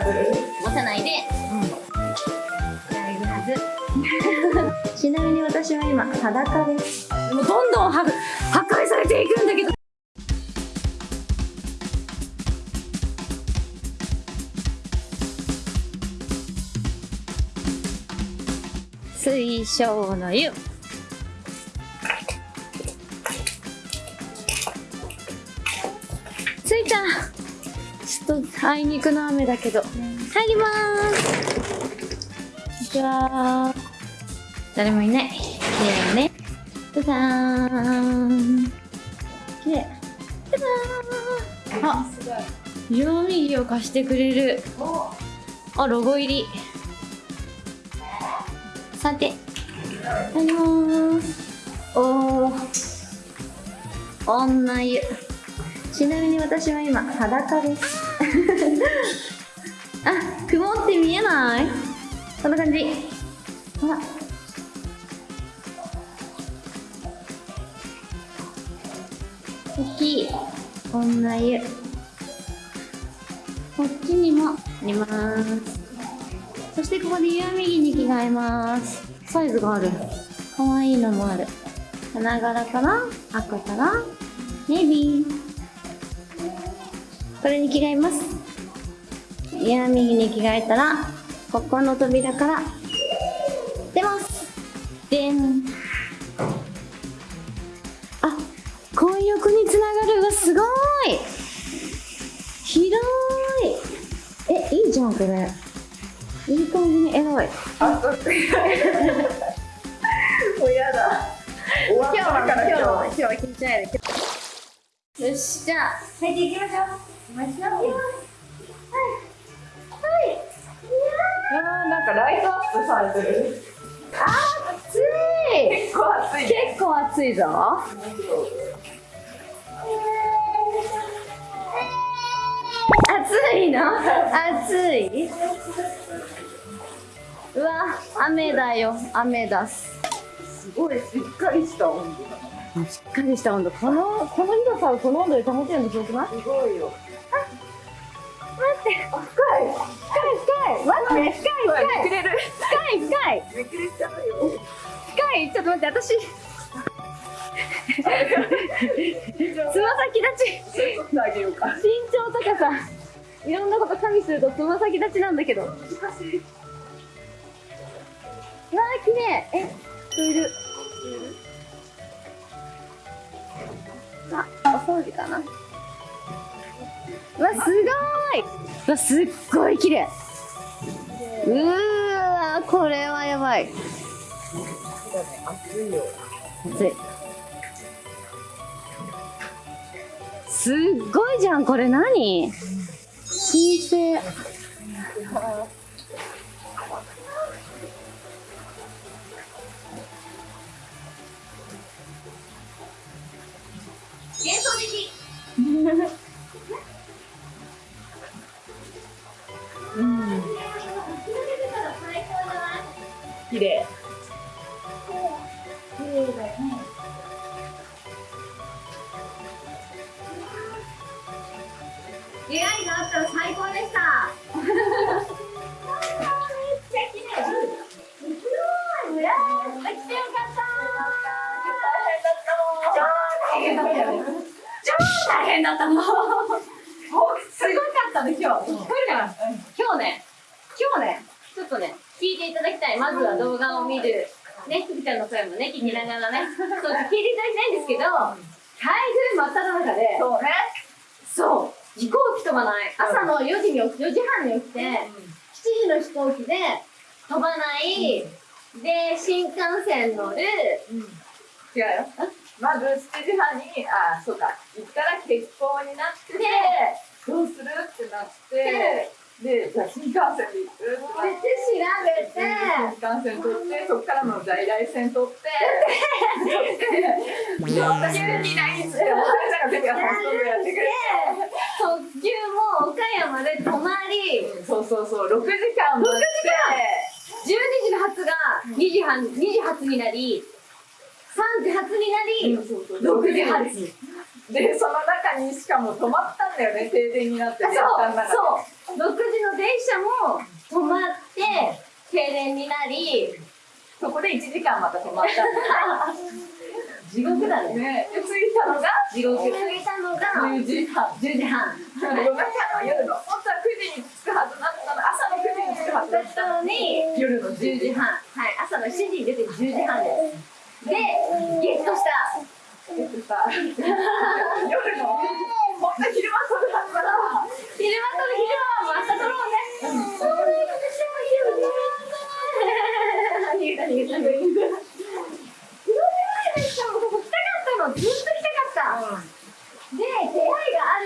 持たないで、大丈夫ちなみに私は今裸です。もうどんどん破破壊されていくんだけど。水晶の湯。ついた。ちょっとあいにくの雨だけど。入りまーす。こんにちは誰もいない。綺麗ね。じゃじゃーん綺麗。じゃじゃーんあ色味を貸してくれる。あロゴ入り。さて。入りまーすおー。女湯。ちなみに私は今裸です。あ曇って見えない。こんな感じ。ほら大きい。女湯。こっちにもありますそしてここで湯あみ着に着替えます。サイズがある。かわいいのもある。花柄かな？赤かな？ネイビーこれに着替えます。湯あみ着に着替えたらここの扉から出ます。でん。あ混浴につながる。うわすごい。広い。えいいじゃんこれ。いい感じにエロい。あ。もうやだ。終わったから今日。は。今日は緊張やるよしじゃあ入っていきましょうお待ちしております。はい。はい。あー。なんかライトアップされてる。あー暑い。結構暑いね。結構暑いぞ。暑いの？暑い？うわ雨だよ。雨だす。すごいしっかりした温度。だ。しっかりした温度。このこの広さをこの温度で保てるのすごくない？すごいよ。待って、深い。深い深い待って深い深いくれる。深い深いめくれちゃうよ。深いちょっと待って私つま先立ち。身長とかさいろんなこと加味するとつま先立ちなんだけどわ難しい。ー綺麗え人いるあお掃除かなわすごい。わすっごい綺麗。うーわこれはやばい。暑いよ。熱い。すっごいじゃんこれ何？新生出会いがあったら最高でした。めっちゃ綺麗すごい裏来てよかった超大変だったよ超大変だったもうすごかったね今日聞こえるかな今日ね今日ねちょっとね聞いていただきたい。まずは動画を見るねちゃんの声もね聞きながらねそう聞いていただきたいんですけど台風真っ只中で。そうね。そう飛行機飛ばない。朝の4時に起き4時半に起きて7時の飛行機で飛ばない、で新幹線乗る。うん。違うよ。まず7時半に、あ、そうか。行ったら欠航になって、でどうするってなって、で、じゃあ新幹線で行く。って調べて。新幹線取って、そこからの在来線取って、で、私にないんですよ。なんか全部やってやって特急も岡山で泊まり。そうそうそう、6時間待って、12時の発が2時半2時発になり3時発になりそうそう6時発でその中にしかも止まったんだよね停電になってそう電車の中でそう6時の電車も止まって停電になりそこで1時間また止まった地獄だね。ね。で着いたのが？地獄着いたのが10時半。10時半。夜中の夜の。本当は9時に着くはずだったの。朝の9時に着くはずだだっったたのに。夜の10 10時時半。半はい朝の7時に出て10時半です。でゲットした。でさ夜の。本当昼間撮るはずだから昼間と昼間はもう朝撮ろうねそうだよ逃げた逃げた逃げためっちゃもうここ来たかったのずっと来たかったで出会いがあ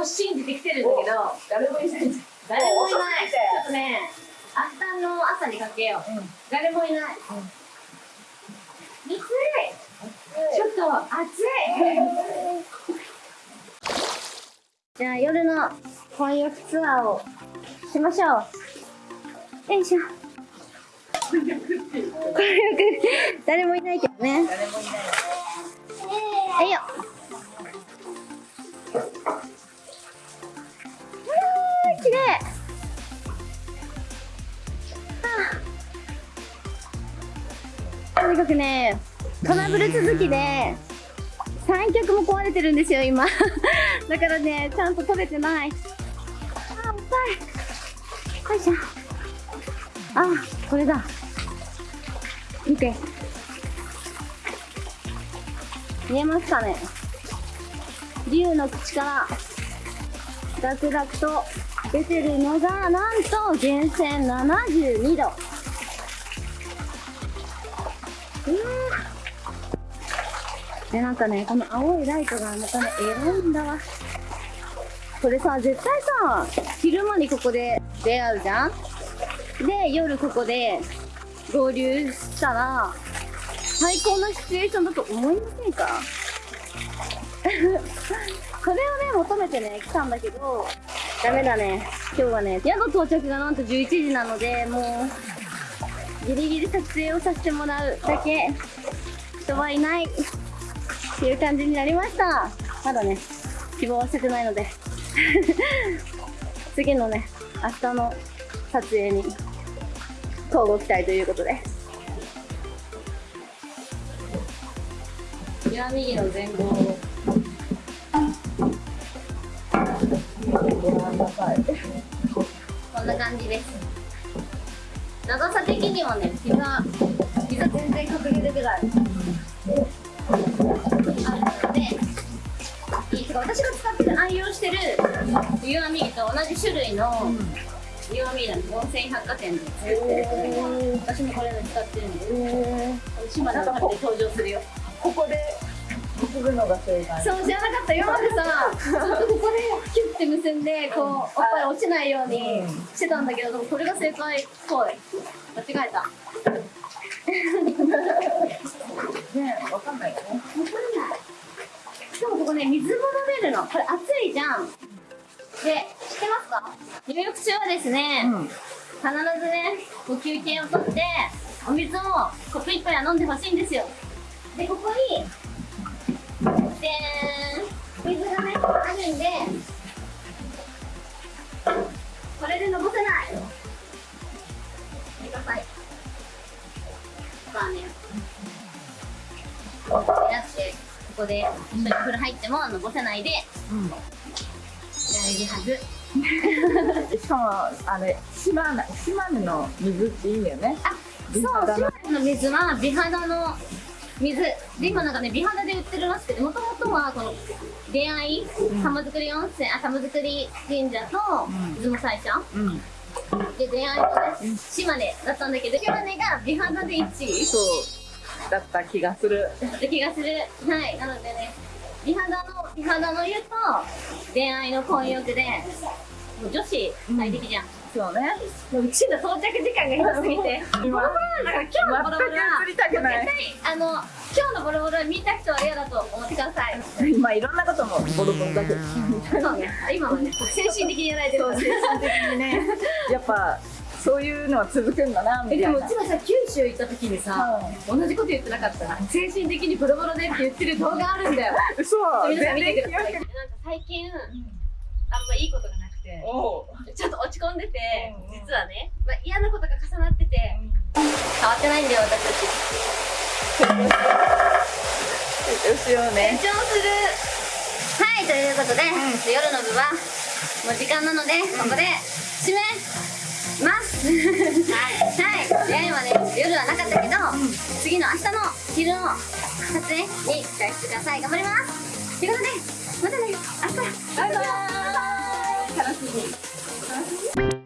ると信じて来てるんだけど誰もいない。誰もいない。ちょっとね明日の朝にかけよう、誰もいない、暑い。ちょっと暑い。じゃあ夜の混浴ツアーをしましょう。よいしょ。混浴誰もいないけどね。誰もいない。はいよにかくねトラブル続きで三脚も壊れてるんですよ今。だからねちゃんと撮れてない。あ重たいよいしょ。あこれだ。見て。見えますかね。竜の口からダクダクと出てるのがなんと源泉72度。でなんかねこの青いライトがまたねエロいんだわ。これさ絶対さ昼間にここで出会うじゃん？で夜ここで合流したら最高のシチュエーションだと思いませんか？それをね求めてね来たんだけどダメだね。今日はね宿到着がなんと11時なのでもうギリギリ撮影をさせてもらうだけ。人はいない。っていう感じになりました。まだね希望は捨ててないので。次のね明日の撮影に交互期待ということで。岩右の前後。をこんな感じです長さ的にはね膝膝全然隠れるぐらいあるのでいいてか私が使ってる愛用してる岩右と同じ種類の岩右なんです温泉百貨店で作ってる私もこれの使ってるんです島根の旅で登場するよここで結ぶのが正解そう知らなかった。今までさずっとここでキュッて結んでこうおっぱい落ちないようにしてたんだけどでもこれが正解っぽい。間違えた。ねわかんないよね。わかんない。しかもここね水も飲めるの。これ熱いじゃん。で知ってますか？入浴中はですね、うん。必ずねこう休憩をとってお水をコップ一杯は飲んでほしいんですよ。でここにで水がねあるんで。これでのぼせない。見てくださいまあねこうやってここで一緒に風呂入ってものぼせないで。うん大事はず。しかもあれ島根島根の水っていいんだよね。あそう島根の水は美肌の水。で今なんかね美肌で売ってるらしくてもともとはこの出会い玉造温泉あ玉造神社とうん。出雲大社うん。で出会いとね島根だったんだけど島根が美肌で1位。そうだった気がする。だった気がする。はいなのでね美肌の美肌の湯と出会いの混浴で女子最適じゃん、そうね。もううちの到着時間が広すぎて。ボロボロなんか今日のボロボロは絶対あの今日のボロボロは見た人は嫌だと思ってください。今いろんなこともボロボロだけ。どそうね。今はね精神的にやられてる。精神的にね。やっぱそういうのは続くんだなみたえいな。でもうちらさ九州行った時にさ、同じこと言ってなかった？精神的にボロボロでって言ってる動画あるんだよ。そう皆さん見てください。なんか最近あんまいいことがなくてちょっと落ち込んでてうん実はね、まあ、嫌なことが重なってて変わってないんだよ私たち。成長しよう成ね長する。はいということで、夜の部はもう時間なのでここで締めます。はい、はい、今ね夜はなかったけど、次の明日の昼の撮影に期待してください。頑張ります。ということでまたね。明日。バイバーイ cara, assim.